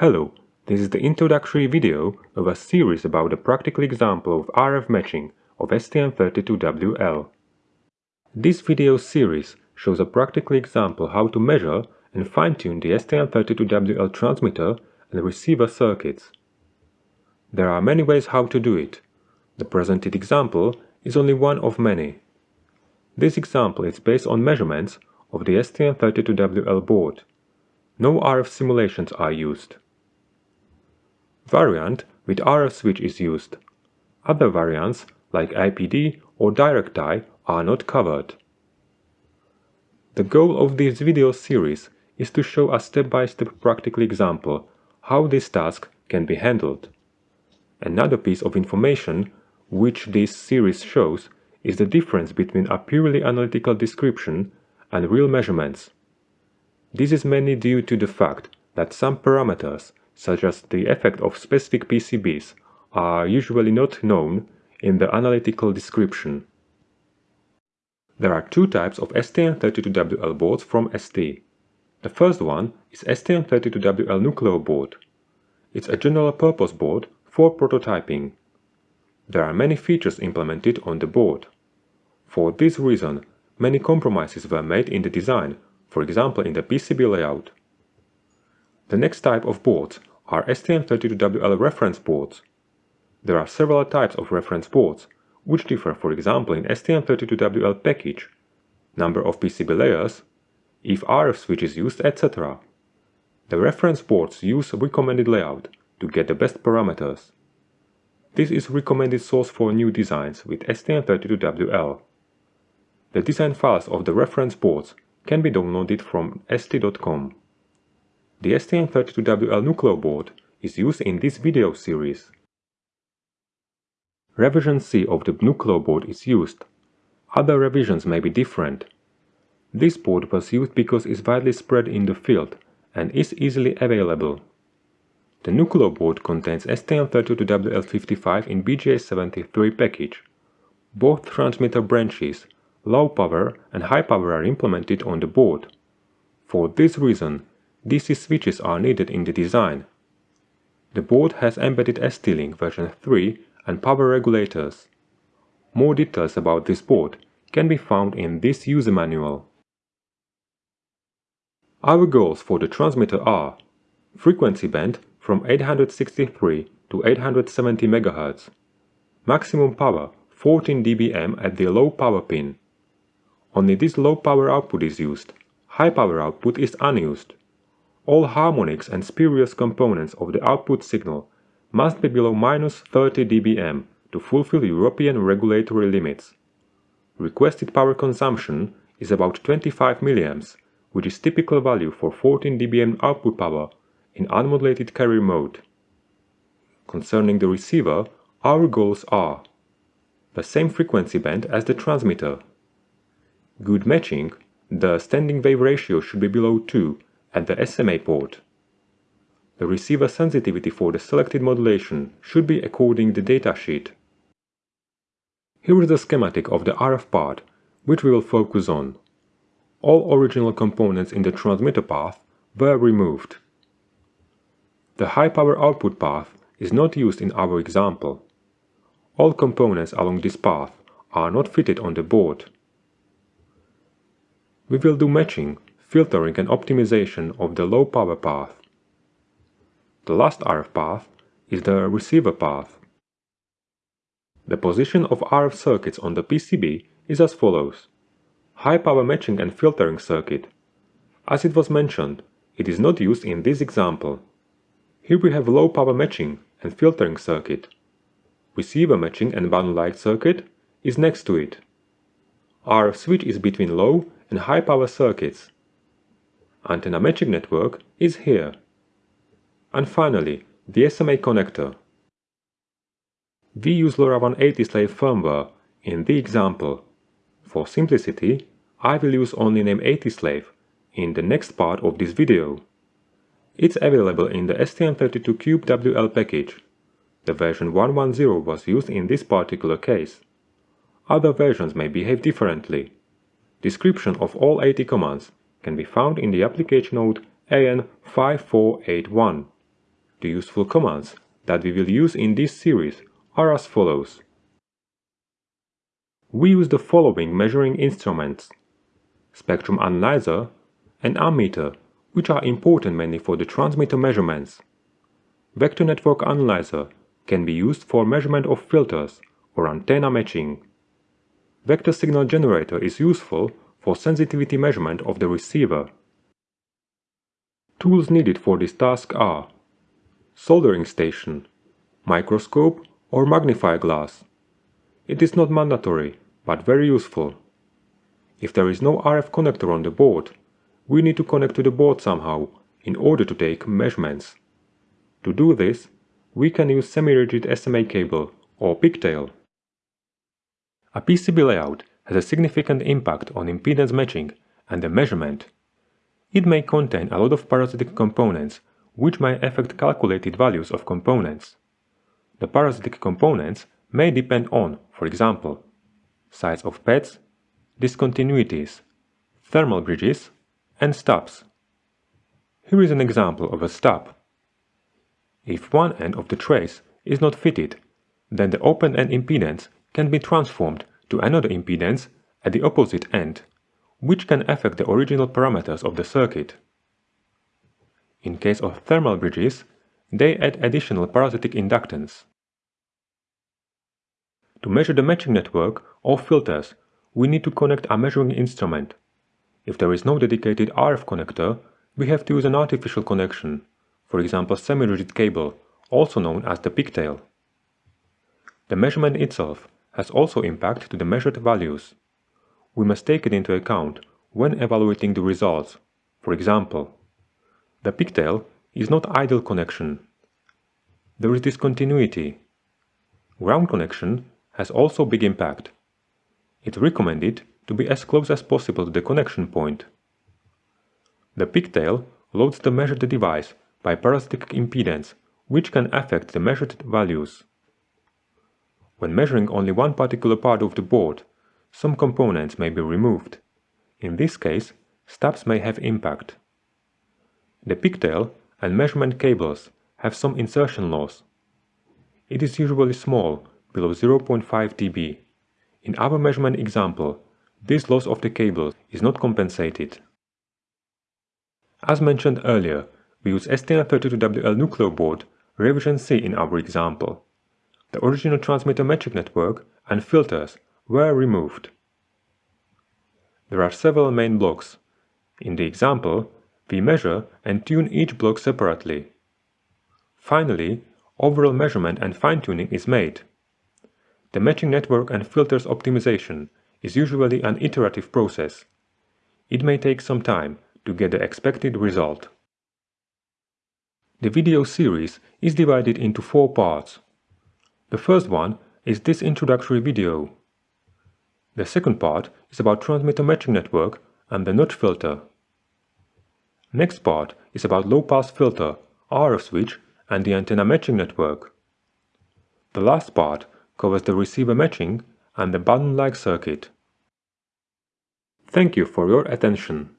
Hello, this is the introductory video of a series about a practical example of RF matching of STM32WL. This video series shows a practical example how to measure and fine-tune the STM32WL transmitter and receiver circuits. There are many ways how to do it. The presented example is only one of many. This example is based on measurements of the STM32WL board. No RF simulations are used. Variant with RF switch is used. Other variants, like IPD or direct tie, are not covered. The goal of this video series is to show a step-by-step -step practical example how this task can be handled. Another piece of information which this series shows is the difference between a purely analytical description and real measurements. This is mainly due to the fact that some parameters such as the effect of specific PCBs, are usually not known in the analytical description. There are two types of STM32WL boards from ST. The first one is STM32WL Nucleo board. It's a general-purpose board for prototyping. There are many features implemented on the board. For this reason, many compromises were made in the design, for example in the PCB layout. The next type of boards are STM32WL reference boards. There are several types of reference boards, which differ for example in STM32WL package, number of PCB layers, if RF switch is used, etc. The reference boards use recommended layout to get the best parameters. This is recommended source for new designs with STM32WL. The design files of the reference boards can be downloaded from st.com. The STM32WL Nucleo board is used in this video series. Revision C of the Nucleo board is used. Other revisions may be different. This board was used because it's widely spread in the field and is easily available. The Nucleo board contains STM32WL55 in BGA73 package. Both transmitter branches, low power and high power are implemented on the board. For this reason, DC switches are needed in the design. The board has embedded ST-Link version 3 and power regulators. More details about this board can be found in this user manual. Our goals for the transmitter are frequency band from 863 to 870 MHz, maximum power 14 dBm at the low power pin. Only this low power output is used, high power output is unused. All harmonics and spurious components of the output signal must be below minus 30 dBm to fulfill European regulatory limits. Requested power consumption is about 25 mA, which is typical value for 14 dBm output power in unmodulated carrier mode. Concerning the receiver, our goals are the same frequency band as the transmitter. Good matching, the standing wave ratio should be below 2 at the SMA port. The receiver sensitivity for the selected modulation should be according the datasheet. Here is the schematic of the RF part, which we will focus on. All original components in the transmitter path were removed. The high power output path is not used in our example. All components along this path are not fitted on the board. We will do matching filtering and optimization of the low power path. The last RF path is the receiver path. The position of RF circuits on the PCB is as follows. High power matching and filtering circuit. As it was mentioned, it is not used in this example. Here we have low power matching and filtering circuit. Receiver matching and balun-like circuit is next to it. RF switch is between low and high power circuits antenna matching network is here. And finally, the SMA connector. We use LoRaWAN AT slave firmware in the example. For simplicity, I will use only name AT slave in the next part of this video. It's available in the STM32Cube package. The version 110 was used in this particular case. Other versions may behave differently. Description of all AT commands can be found in the application note AN5481. The useful commands that we will use in this series are as follows. We use the following measuring instruments. Spectrum analyzer and ammeter, which are important mainly for the transmitter measurements. Vector network analyzer can be used for measurement of filters or antenna matching. Vector signal generator is useful for sensitivity measurement of the receiver. Tools needed for this task are soldering station, microscope or magnify glass. It is not mandatory, but very useful. If there is no RF connector on the board, we need to connect to the board somehow in order to take measurements. To do this, we can use semi-rigid SMA cable or pigtail. A PCB layout has a significant impact on impedance matching and the measurement. It may contain a lot of parasitic components which may affect calculated values of components. The parasitic components may depend on, for example, size of pads, discontinuities, thermal bridges, and stubs. Here is an example of a stub. If one end of the trace is not fitted, then the open end impedance can be transformed to another impedance at the opposite end, which can affect the original parameters of the circuit. In case of thermal bridges, they add additional parasitic inductance. To measure the matching network or filters, we need to connect a measuring instrument. If there is no dedicated RF connector, we have to use an artificial connection, for example semi-rigid cable, also known as the pigtail. The measurement itself has also impact to the measured values. We must take it into account when evaluating the results. For example, the pigtail is not idle connection. There is discontinuity. Ground connection has also big impact. It's recommended to be as close as possible to the connection point. The pigtail loads the measured device by parasitic impedance, which can affect the measured values. When measuring only one particular part of the board, some components may be removed. In this case, stubs may have impact. The pigtail and measurement cables have some insertion loss. It is usually small below 0.5 dB. In our measurement example, this loss of the cable is not compensated. As mentioned earlier, we use STM32WL Nucleo board revision C in our example. The original transmitter metric network and filters were removed. There are several main blocks. In the example, we measure and tune each block separately. Finally, overall measurement and fine-tuning is made. The matching network and filters optimization is usually an iterative process. It may take some time to get the expected result. The video series is divided into four parts. The first one is this introductory video. The second part is about transmitter matching network and the notch filter. Next part is about low-pass filter, RF switch and the antenna matching network. The last part covers the receiver matching and the balun-like circuit. Thank you for your attention.